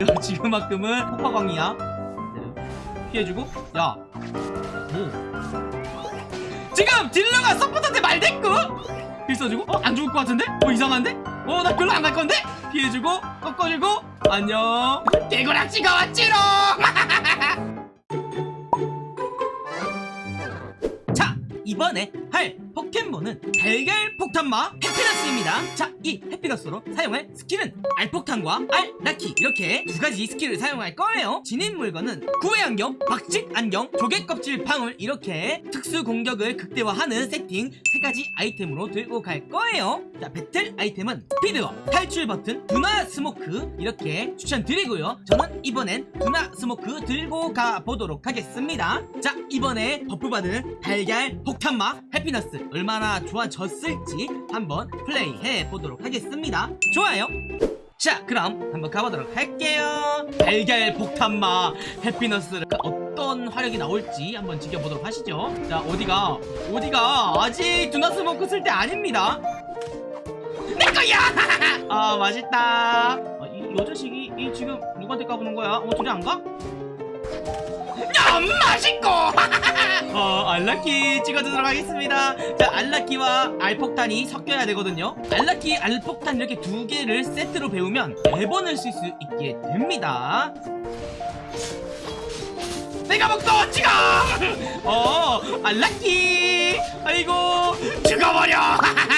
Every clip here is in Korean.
야, 지금만큼은 폭파광이야 피해주고 야 뭐? 지금 딜러가 서포터한테 말대꾸 heal 써주고 어? 안 죽을 것 같은데? 어 이상한데? 어 나 별로 안 갈 건데? 피해주고 꺾어주고 안녕 개구락지가 왔지롱 자 이번에 할 포켓몬은 달걀 폭탄마 해피너스입니다. 자 이 해피너스로 사용할 스킬은 알폭탄과 알낳기. 이렇게 두 가지 스킬을 사용할 거예요. 지닌 물건은 구애 안경, 박식 안경, 조개 껍질 방울. 이렇게 특수 공격을 극대화하는 세팅 세 가지 아이템으로 들고 갈 거예요. 자 배틀 아이템은 speed up, 탈출 버튼, 두나 스모크. 이렇게 추천드리고요. 저는 이번엔 두나 스모크 들고 가보도록 하겠습니다. 자 이번에 buff 받은 달걀 폭탄마 해피너스 얼마나 좋아졌을지 한번 플레이해 보도록 하겠습니다. 좋아요. 자 그럼 한번 가보도록 할게요. 달걀 폭탄마 해피너스 어떤 화력이 나올지 한번 지켜보도록 하시죠. 자 어디가 어디가? 아직 두나 스모크 쓸때 아닙니다. 내거야! 아 맛있다. 아, 이, 이 자식이 이 지금 누구한테 까부는 거야? 어 둘이 안 가? 야 맛있고. 어 알라키 찍어주도록 하겠습니다. 자 알라키와 알폭탄이 섞여야 되거든요. 알라키 알폭탄 이렇게 두 개를 세트로 배우면 네 번을 쓸 수 있게 됩니다. 내가 먹고 지금 어 알라키! 아이고 죽어버려!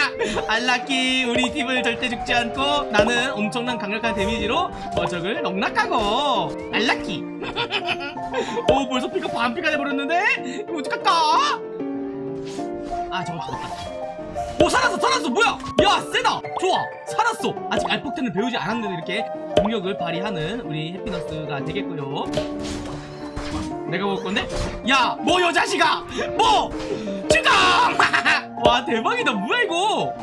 알라키 우리 팀을 절대 죽지 않고 나는 엄청난 강력한 데미지로 어 적을 농락하고. 알라키 오 벌써 피가 반피가 돼버렸는데 이거 어떡할까 아 저거 죽었다 오 살았어 살았어 뭐야 야 세다 좋아 살았어 아직 알폭탄을 배우지 않았는데 이렇게 공격을 발휘하는 우리 해피너스가 되겠고요 내가 먹을 건데? 야! 뭐 여자식아! 뭐! 죽어! 와 대박이다 뭐야 이거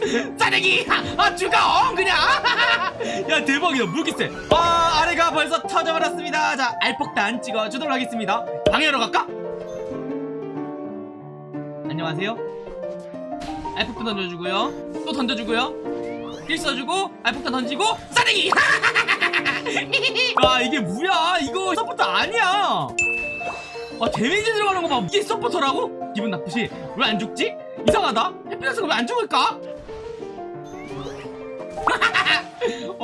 짜내기! 아 죽어! 그냥! 야 대박이다 무기세 아 벌써 터져버렸습니다 자 알폭탄 찍어주도록 하겠습니다 방해하러 갈까? 안녕하세요 알폭탄 던져주고요 또 던져주고요 heal 써주고 알폭탄 던지고 싸대기! 아 이게 뭐야 이거 서포터 아니야 아 데미지 들어가는 거봐 이게 서포터라고? 기분 나쁘지? 왜 안 죽지? 이상하다 해피너스가 왜 안 죽을까?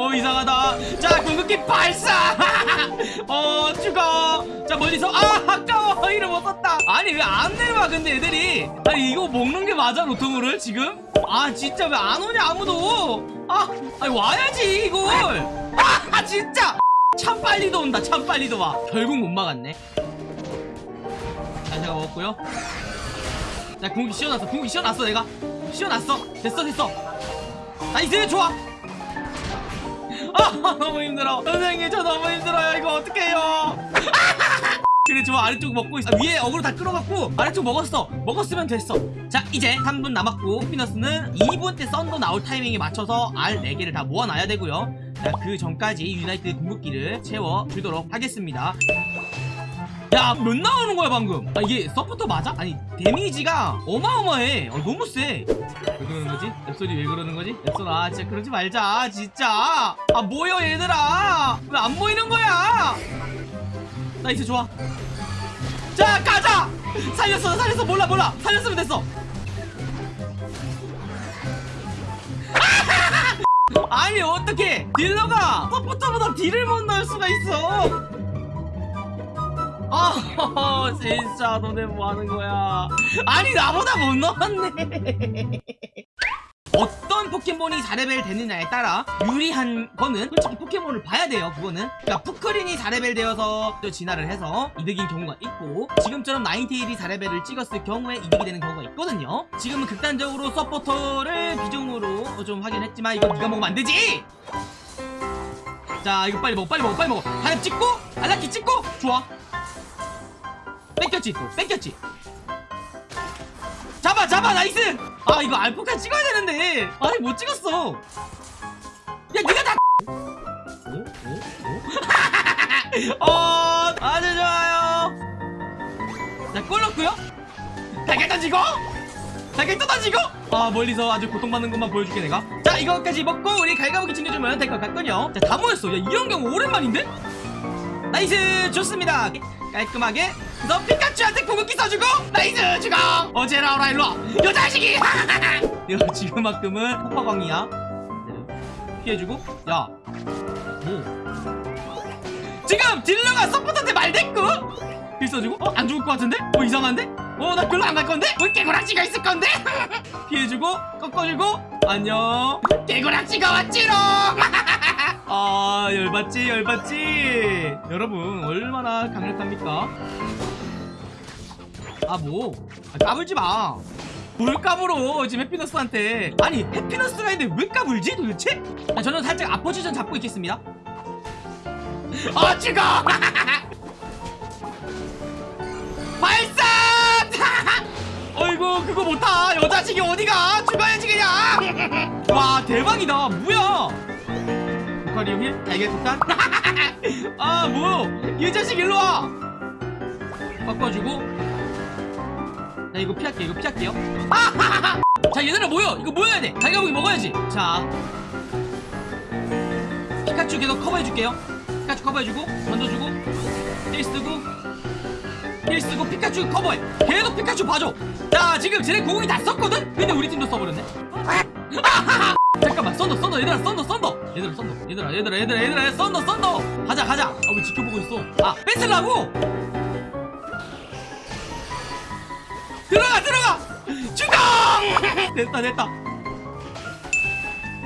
어 이상하다. 자 궁극기 발사! 어 죽어. 자 멀리서 아 아까워 heal을 못 썼다. 아니 왜 안 내려와 근데 애들이? 아니 이거 먹는 게 맞아 로토무를 지금? 아 진짜 왜 안 오냐 아무도? 아 아니 와야지 이걸. 아 진짜. 참 빨리도 온다 참 빨리도 와. 결국 못 막았네. 자 제가 먹었고요. 자 궁극기 씌워놨어. 궁극기 씌워놨어 내가. 씌워놨어. 됐어 됐어. nice 좋아 아 너무 힘들어. 선생님 저 너무 힘들어요. 이거 어떡해요? 그래 좋아 아래쪽 먹고 있어. 위에 어그로 다 끌어갖고 아래쪽 먹었어. 먹었으면 됐어. 자 이제 3분 남았고 해피너스는 2분 때 썬더 나올 타이밍에 맞춰서 알 4개를 다 모아놔야 되고요. 자 그 전까지 유나이트 궁극기를 채워주도록 하겠습니다. 야 몇 나오는 거야 방금? 아 이게 서포터 맞아? 아니 데미지가 어마어마해. 어, 너무 쎄 왜 그러는 거지? 앱솔이 왜 그러는 거지? 앱솔아 진짜 그러지 말자 진짜. 아 뭐여 얘들아? 왜 안 모이는 거야? nice 좋아. 자 가자! 살렸어 살렸어. 몰라 몰라. 살렸으면 됐어 아니 어떻게 딜러가 서포터보다 딜을 못 넣을 수가 있어. 아 진짜 너네 뭐하는 거야. 아니 나보다 못 넣었네 어떤 포켓몬이 4레벨 되느냐에 따라 유리한 거는 솔직히 포켓몬을 봐야 돼요 그거는. 그러니까 푸크린이 4레벨 되어서 또 진화를 해서 이득인 경우가 있고 지금처럼 나인테일이 4레벨을 찍었을 경우에 이득이 되는 경우가 있거든요. 지금은 극단적으로 서포터를 비중으로 좀 하긴 했지만 이거 네가 먹으면 안 되지! 자 이거 빨리 먹어 빨리 먹어 빨리 먹어. 하나 찍고 알낳기 찍고! 좋아. 뺏겼지 또. 뺏겼지 잡아 nice 아 이거 알폭탄 찍어야 되는데 아니 못 찍었어 야 니가 다 어? 어? 어? 아주 좋아요 자 골 넣었고요 달걀 던지고 자 이렇게 쏟아지고 아 멀리서 아주 고통받는 것만 보여줄게 내가 자 이거까지 먹고 우리 갈가부기 챙겨주면 될 것 같군요 자 다 모였어 야 이런 경우 오랜만인데? nice! 좋습니다. 깔끔하게 너 피카츄한테 궁극기 써주고 nice! 죽어 어제 나오라 일로와. 요 자식이! 이거 지금만큼은 폭파광이야. 피해주고. 야. 뭐. 지금 딜러가 서포터한테 말대꾸 heal 써주고? 어? 안 죽을 것 같은데? 뭐 이상한데? 어 나 별로 안 갈 건데? 왜 개구락지가 있을 건데? 피해주고 꺾어주고. 안녕. 개구락지가 왔지롱 아 열받지 열받지. 여러분 얼마나 강력합니까? 아 뭐? 아, 까불지 마 뭘 까불어 지금 해피너스한테. 아니 해피너스가 있는데 왜 까불지 도대체? 아, 저는 살짝 아포지션 잡고 있겠습니다. 어 죽어! 발사! 어이구 그거 못타 여자식이 어디가? 죽어야지 그냥. 와 대박이다. 뭐야 루카리오 heal 달걀 폭탄 아 뭐야 이 자식 일로와! 바꿔주고. 나 이거 피할게 이거 피할게요. 자 얘들아 모여! 이거 모여야 돼! 갈가부기 먹어야지! 자. 피카츄 계속 커버해줄게요. 피카츄 커버해주고 던져주고 heal 쓰고 heal 쓰고 피카츄 커버해! 계속 피카츄 봐줘! 자 지금 쟤네 궁이 다 썼거든? 근데 우리 팀도 써버렸네. 잠깐만 썬더 썬더 얘들아 썬더 썬더. 얘들아 썬더. 얘들아 얘들아 얘들아 얘들아 썬더 썬더. 가자 가자. 아 왜 지켜보고 있어. 아 뺏으려고! 들어가 들어가! 죽어 됐다 됐다.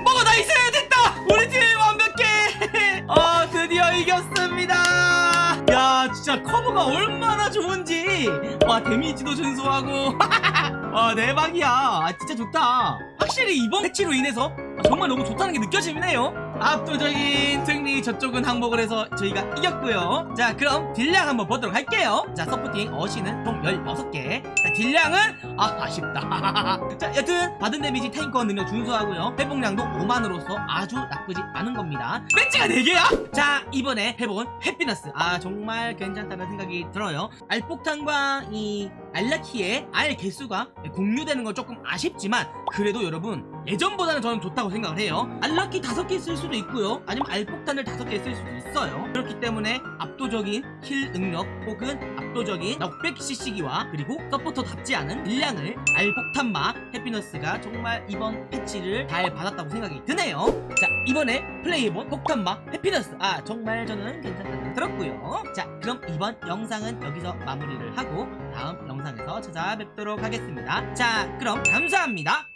먹어 nice 됐다. 우리 팀 완벽해. 어 드디어 이겼습니다. 야 진짜 커버가 얼마나 좋은지. 와 데미지도 준수하고 와 대박이야. 아, 진짜 좋다. 확실히 이번 패치로 인해서 정말 너무 좋다는 게 느껴지네요. 압도적인 승리 저쪽은 항복을 해서 저희가 이겼고요. 자 그럼 딜량 한번 보도록 할게요. 자 서포팅 어시는 총 16개. 자 딜량은 아 아쉽다. 자 여튼 받은 데미지 탱커 능력 준수하고요. 회복량도 5만으로서 아주 나쁘지 않은 겁니다. 배지가 4개야? 자 이번에 해본 해피너스. 아 정말 괜찮다는 생각이 들어요. 알폭탄과 이 알낳기의 알 개수가 공유되는 건 조금 아쉽지만 그래도 여러분 예전보다는 저는 좋다고 생각을 해요. 알낳기 5개 쓸 수도 있고요. 아니면 알폭탄을 5개 쓸 수도 있어요. 그렇기 때문에 압도적인 kill 능력 혹은 압도적인 knockback CC기와 그리고 서포터답지 않은 딜량을 알폭탄마 해피너스가 정말 이번 패치를 잘 받았다고 생각이 드네요. 자 이번에 플레이해본 폭탄마 해피너스. 아 정말 저는 괜찮다고 들었고요. 자 그럼 이번 영상은 여기서 마무리를 하고 다음 영상에서 찾아뵙도록 하겠습니다. 자 그럼 감사합니다